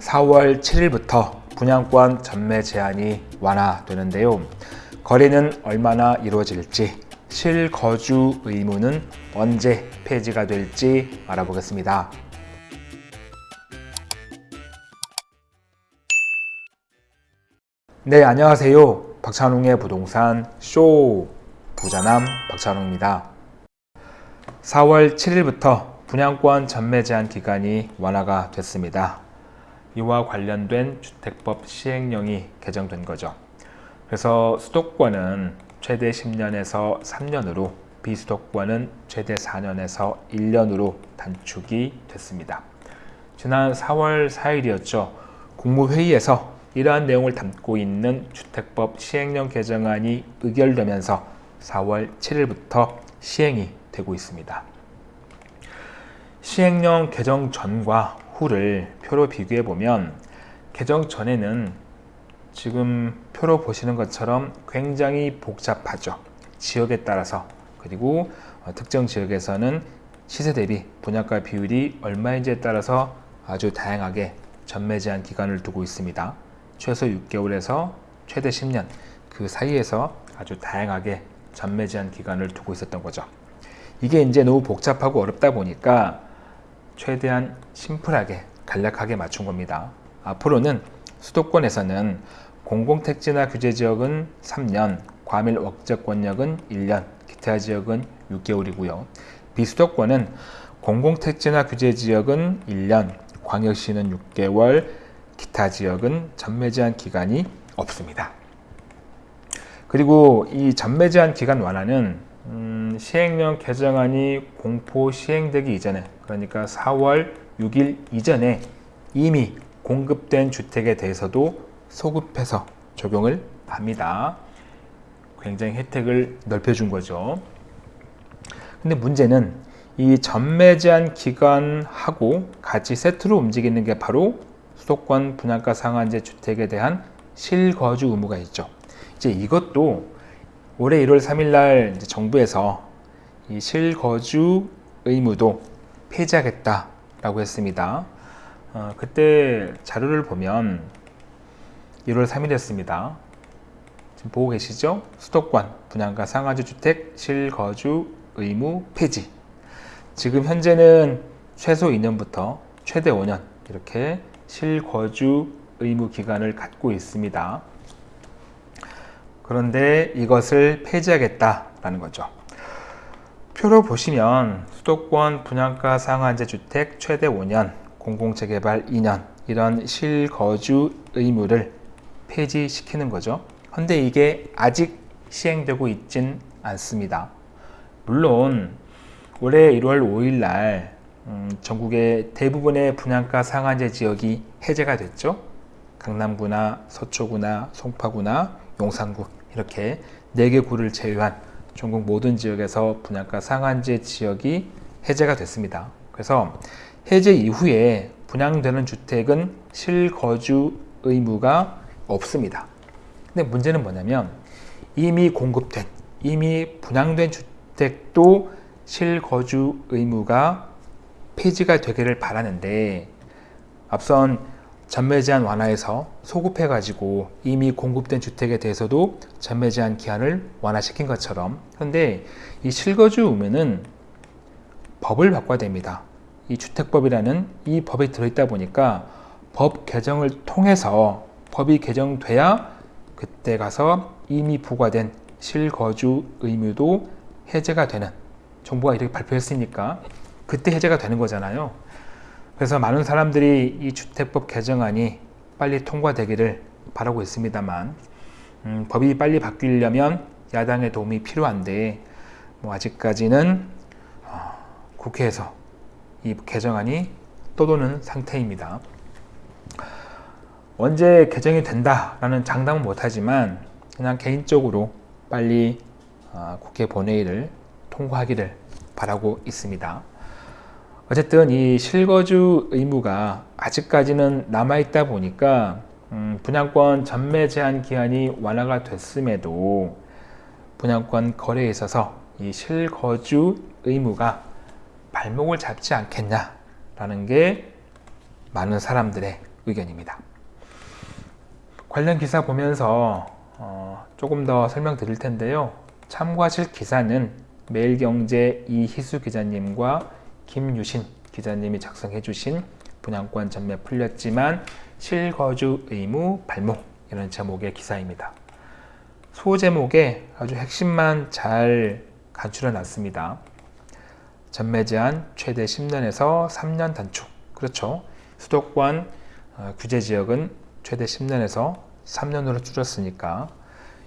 4월 7일부터 분양권 전매 제한이 완화되는데요. 거래는 얼마나 이루어질지, 실거주 의무는 언제 폐지가 될지 알아보겠습니다. 네, 안녕하세요. 박찬웅의 부동산 쇼 부자남 박찬웅입니다. 4월 7일부터 분양권 전매 제한 기간이 완화가 됐습니다. 이와 관련된 주택법 시행령이 개정된 거죠. 그래서 수도권은 최대 10년에서 3년으로 비수도권은 최대 4년에서 1년으로 단축이 됐습니다. 지난 4월 4일이었죠. 국무회의에서 이러한 내용을 담고 있는 주택법 시행령 개정안이 의결되면서 4월 7일부터 시행이 되고 있습니다. 시행령 개정 전과 후를 표로 비교해 보면 개정 전에는 지금 표로 보시는 것처럼 굉장히 복잡하죠. 지역에 따라서 그리고 어, 특정 지역에서는 시세 대비 분양가 비율이 얼마인지에 따라서 아주 다양하게 전매 제한 기간을 두고 있습니다. 최소 6개월에서 최대 10년 그 사이에서 아주 다양하게 전매 제한 기간을 두고 있었던 거죠. 이게 이제 너무 복잡하고 어렵다 보니까 최대한 심플하게 간략하게 맞춘 겁니다. 앞으로는 수도권에서는 공공택지나 규제지역은 3년, 과밀 억제권역은 1년, 기타 지역은 6개월이고요. 비수도권은 공공택지나 규제지역은 1년, 광역시는 6개월, 기타 지역은 전매 제한 기간이 없습니다. 그리고 이 전매 제한 기간 완화는 음, 시행령 개정안이 공포 시행되기 이전에 그러니까 4월 6일 이전에 이미 공급된 주택에 대해서도 소급해서 적용을 합니다. 굉장히 혜택을 넓혀준 거죠. 근데 문제는 이 전매 제한 기간하고 같이 세트로 움직이는 게 바로 수도권 분양가 상한제 주택에 대한 실거주 의무가 있죠. 이제 이것도 올해 1월 3일 날 정부에서 이 실거주 의무도 폐지하겠다라고 했습니다. 어, 그때 자료를 보면 1월 3일이었습니다. 지금 보고 계시죠? 수도권 분양가 상하주 주택 실거주 의무 폐지. 지금 현재는 최소 2년부터 최대 5년 이렇게 실거주 의무 기간을 갖고 있습니다. 그런데 이것을 폐지하겠다라는 거죠. 표로 보시면 수도권 분양가 상한제 주택 최대 5년, 공공재개발 2년 이런 실거주 의무를 폐지시키는 거죠. 그런데 이게 아직 시행되고 있진 않습니다. 물론 올해 1월 5일 날 음, 전국의 대부분의 분양가 상한제 지역이 해제가 됐죠. 강남구나 서초구나 송파구나 용산구 이렇게 4개 구를 제외한 전국 모든 지역에서 분양가 상한제 지역이 해제가 됐습니다. 그래서 해제 이후에 분양되는 주택은 실거주 의무가 없습니다. 근데 문제는 뭐냐면 이미 공급된, 이미 분양된 주택도 실거주 의무가 폐지가 되기를 바라는데 앞선 전매 제한 완화해서 소급해 가지고 이미 공급된 주택에 대해서도 전매 제한 기한을 완화시킨 것처럼 그런데 이 실거주 의무는 법을 바꿔야 됩니다. 이 주택법이라는 이 법에 들어있다 보니까 법 개정을 통해서 법이 개정돼야 그때 가서 이미 부과된 실거주 의무도 해제가 되는 정부가 이렇게 발표했으니까 그때 해제가 되는 거잖아요. 그래서 많은 사람들이 이 주택법 개정안이 빨리 통과되기를 바라고 있습니다만 음, 법이 빨리 바뀌려면 야당의 도움이 필요한데 뭐 아직까지는 어, 국회에서 이 개정안이 떠도는 상태입니다. 언제 개정이 된다라는 장담은 못하지만 그냥 개인적으로 빨리 어, 국회 본회의를 통과하기를 바라고 있습니다. 어쨌든 이 실거주 의무가 아직까지는 남아있다 보니까 음, 분양권 전매 제한 기한이 완화가 됐음에도 분양권 거래에 있어서 이 실거주 의무가 발목을 잡지 않겠냐라는 게 많은 사람들의 의견입니다. 관련 기사 보면서 어, 조금 더 설명드릴 텐데요. 참고하실 기사는 매일경제 이희수 기자님과 김유신 기자님이 작성해 주신 분양권 전매 풀렸지만 실거주 의무 발목 이런 제목의 기사입니다. 소제목에 아주 핵심만 잘 간추려 놨습니다. 전매 제한 최대 10년에서 3년 단축. 그렇죠. 수도권 어, 규제 지역은 최대 10년에서 3년으로 줄었으니까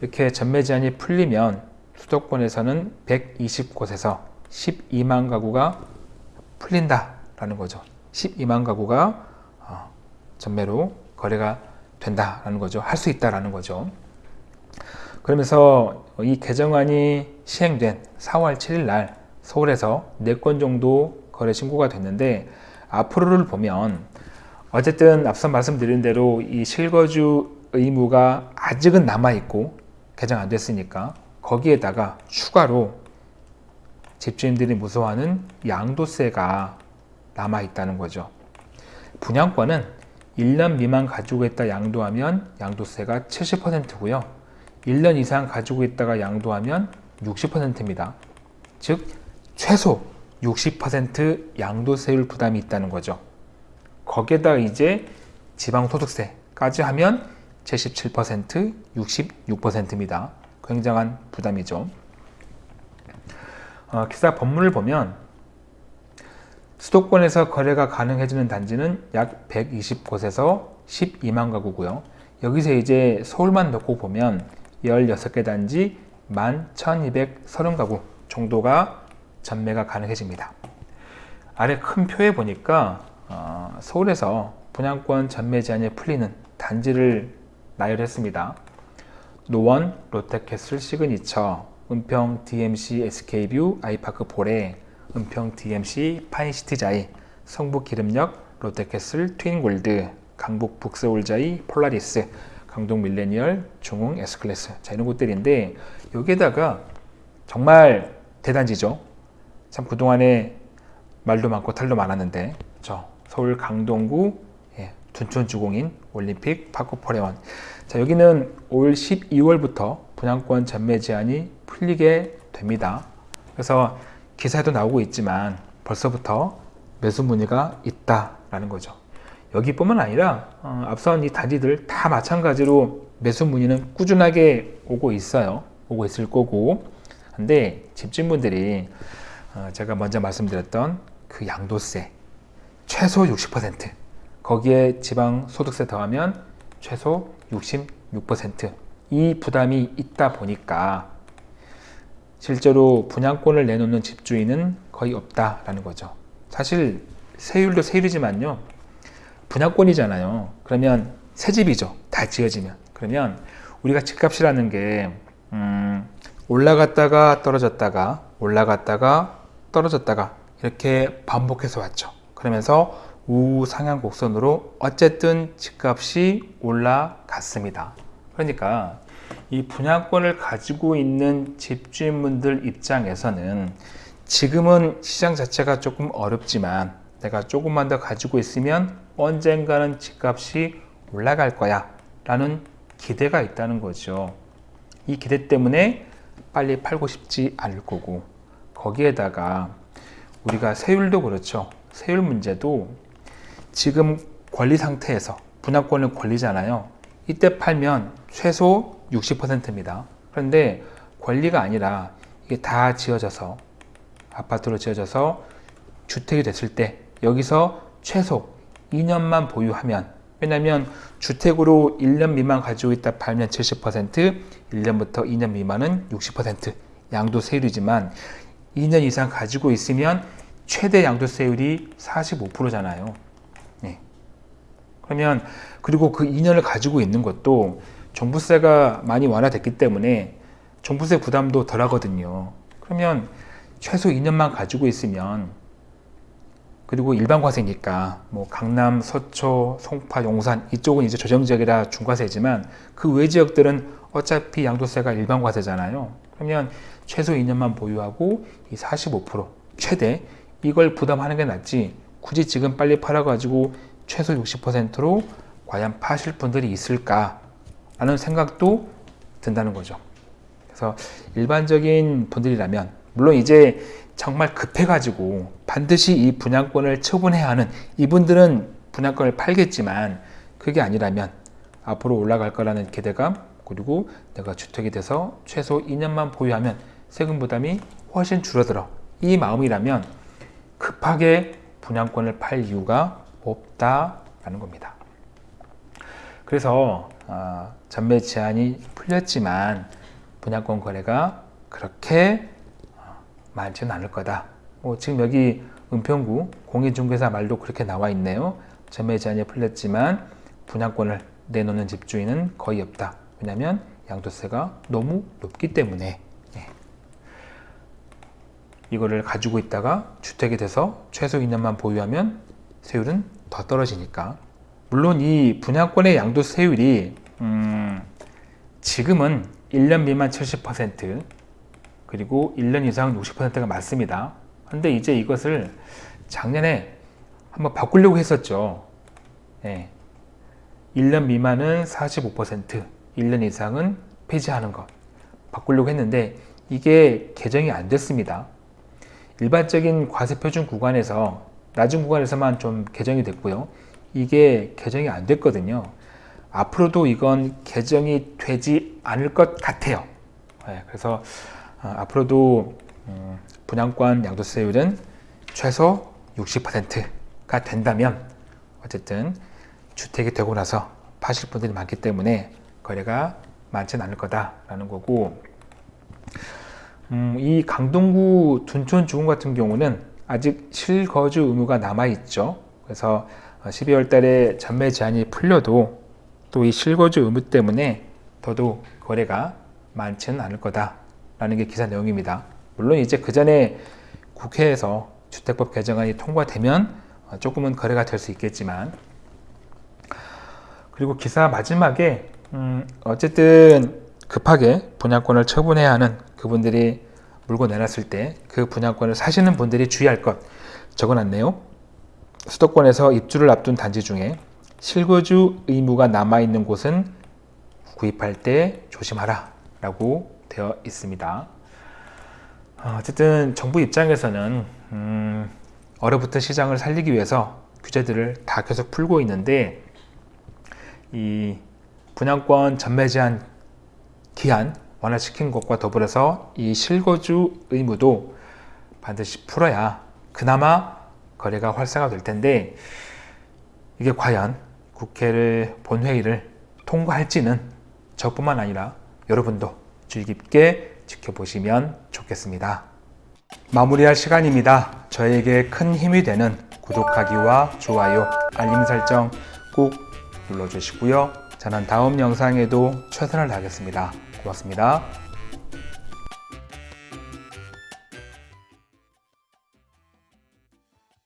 이렇게 전매 제한이 풀리면 수도권에서는 120곳에서 12만 가구가 풀린다라는 거죠. 12만 가구가 어, 전매로 거래가 된다라는 거죠. 할 수 있다라는 거죠. 그러면서 이 개정안이 시행된 4월 7일 날 서울에서 4건 정도 거래 신고가 됐는데 앞으로를 보면 어쨌든 앞서 말씀드린 대로 이 실거주 의무가 아직은 남아있고 개정 안 됐으니까 거기에다가 추가로 집주인들이 무서워하는 양도세가 남아있다는 거죠. 분양권은 1년 미만 가지고 있다 양도하면 양도세가 70%고요. 1년 이상 가지고 있다가 양도하면 60%입니다. 즉 최소 60% 양도세율 부담이 있다는 거죠. 거기에다 이제 지방소득세까지 하면 77%, 66%입니다. 굉장한 부담이죠. 어, 기사 법문을 보면 수도권에서 거래가 가능해지는 단지는 약 120곳에서 12만 가구고요. 여기서 이제 서울만 놓고 보면 16개 단지 11,230가구 정도가 전매가 가능해집니다. 아래 큰 표에 보니까 어, 서울에서 분양권 전매 제한이 풀리는 단지를 나열했습니다. 노원, 롯데캐슬 시그니처, 은평 DMC SK뷰 아이파크 포레, 은평 DMC 파인시티자이, 성북 길음역 롯데캐슬 트윈골드, 강북 북서울자이 폴라리스, 강동 밀레니얼, 중흥 S클래스 자 이런 곳들인데 여기에다가 정말 대단지죠. 참 그동안에 말도 많고 탈도 많았는데 저 서울 강동구 예, 둔촌주공인 올림픽 파크포레원 자 여기는 올 12월부터 분양권 전매 제한이 풀리게 됩니다. 그래서 기사에도 나오고 있지만 벌써부터 매수 문의가 있다라는 거죠. 여기뿐만 아니라 어, 앞선 이 단지들 다 마찬가지로 매수 문의는 꾸준하게 오고 있어요. 오고 있을 거고. 근데 집주인분들이 어, 제가 먼저 말씀드렸던 그 양도세 최소 60% 거기에 지방 소득세 더하면 최소 66% 이 부담이 있다 보니까 실제로 분양권을 내놓는 집주인은 거의 없다라는 거죠. 사실 세율도 세율이지만요. 분양권이잖아요. 그러면 새 집이죠. 다 지어지면. 그러면 우리가 집값이라는 게 음, 올라갔다가 떨어졌다가 올라갔다가 떨어졌다가 이렇게 반복해서 왔죠. 그러면서 우상향 곡선으로 어쨌든 집값이 올라갔습니다. 그러니까 이 분양권을 가지고 있는 집주인분들 입장에서는 지금은 시장 자체가 조금 어렵지만 내가 조금만 더 가지고 있으면 언젠가는 집값이 올라갈 거야 라는 기대가 있다는 거죠. 이 기대 때문에 빨리 팔고 싶지 않을 거고 거기에다가 우리가 세율도 그렇죠. 세율 문제도 지금 권리 상태에서 분양권을 권리잖아요. 이때 팔면 최소 60%입니다. 그런데 권리가 아니라 이게 다 지어져서 아파트로 지어져서 주택이 됐을 때 여기서 최소 2년만 보유하면 왜냐하면 주택으로 1년 미만 가지고 있다 팔면 70% 1년부터 2년 미만은 60% 양도세율이지만 2년 이상 가지고 있으면 최대 양도세율이 45%잖아요. 네. 그러면 그리고 그 2년을 가지고 있는 것도 종부세가 많이 완화됐기 때문에 종부세 부담도 덜 하거든요. 그러면 최소 2년만 가지고 있으면 그리고 일반 과세니까 뭐 강남, 서초, 송파, 용산 이쪽은 이제 조정지역이라 중과세지만 그 외 지역들은 어차피 양도세가 일반 과세잖아요. 그러면 최소 2년만 보유하고 이 45% 최대 이걸 부담하는 게 낫지 굳이 지금 빨리 팔아가지고 최소 60%로 과연 파실 분들이 있을까 라는 생각도 든다는 거죠. 그래서 일반적인 분들이라면 물론 이제 정말 급해가지고 반드시 이 분양권을 처분해야 하는 이분들은 분양권을 팔겠지만 그게 아니라면 앞으로 올라갈 거라는 기대감 그리고 내가 주택이 돼서 최소 2년만 보유하면 세금 부담이 훨씬 줄어들어 이 마음이라면 급하게 분양권을 팔 이유가 없다 라는 겁니다. 그래서 어, 전매 제한이 풀렸지만 분양권 거래가 그렇게 어, 많지는 않을 거다. 뭐 지금 여기 은평구 공인중개사 말도 그렇게 나와 있네요. 전매 제한이 풀렸지만 분양권을 내놓는 집주인은 거의 없다. 왜냐하면 양도세가 너무 높기 때문에 네. 이거를 가지고 있다가 주택이 돼서 최소 2년만 보유하면 세율은 더 떨어지니까 물론 이 분양권의 양도세율이 음, 지금은 1년 미만 70% 그리고 1년 이상 60%가 맞습니다. 근데 이제 이것을 작년에 한번 바꾸려고 했었죠. 예. 1년 미만은 45%, 1년 이상은 폐지하는 것 바꾸려고 했는데 이게 개정이 안 됐습니다. 일반적인 과세표준 구간에서 낮은 구간에서만 좀 개정이 됐고요. 이게 개정이 안 됐거든요. 앞으로도 이건 개정이 되지 않을 것 같아요. 네, 그래서 어, 앞으로도 음, 분양권 양도세율은 최소 60%가 된다면 어쨌든 주택이 되고 나서 파실 분들이 많기 때문에 거래가 많지는 않을 거다라는 거고 음, 이 강동구 둔촌 주공 같은 경우는 아직 실거주 의무가 남아 있죠. 그래서 12월 달에 전매 제한이 풀려도 또 이 실거주 의무 때문에 더더욱 거래가 많지는 않을 거다라는 게 기사 내용입니다. 물론 이제 그 전에 국회에서 주택법 개정안이 통과되면 조금은 거래가 될 수 있겠지만 그리고 기사 마지막에 음 어쨌든 급하게 분양권을 처분해야 하는 그분들이 물고 내놨을 때 그 분양권을 사시는 분들이 주의할 것 적어놨네요. 수도권에서 입주를 앞둔 단지 중에 실거주 의무가 남아있는 곳은 구입할 때 조심하라 라고 되어 있습니다. 어, 어쨌든 정부 입장에서는 음, 얼어붙은 시장을 살리기 위해서 규제들을 다 계속 풀고 있는데 이 분양권 전매 제한 기한 완화시킨 것과 더불어서 이 실거주 의무도 반드시 풀어야 그나마 거래가 활성화 될 텐데 이게 과연 국회를 본회의를 통과할지는 저뿐만 아니라 여러분도 주의 깊게 지켜보시면 좋겠습니다. 마무리할 시간입니다. 저에게 큰 힘이 되는 구독하기와 좋아요, 알림 설정 꼭 눌러주시고요. 저는 다음 영상에도 최선을 다하겠습니다. 고맙습니다.